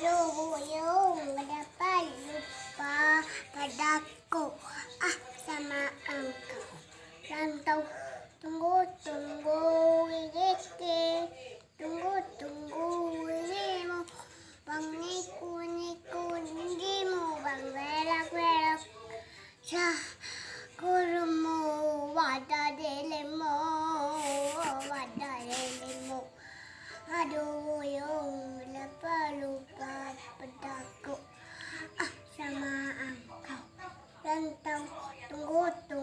Paluyo, madapalupa, padako, ah, samaan ka. Lantaw, tunggu, tunggu, ilike, tunggu, tunggu, ili mo, bang niku, niku, hindi mo, bang velak, velak, sa guru mo, wada dele mo, wada dele mo, aduh. Então, um outro.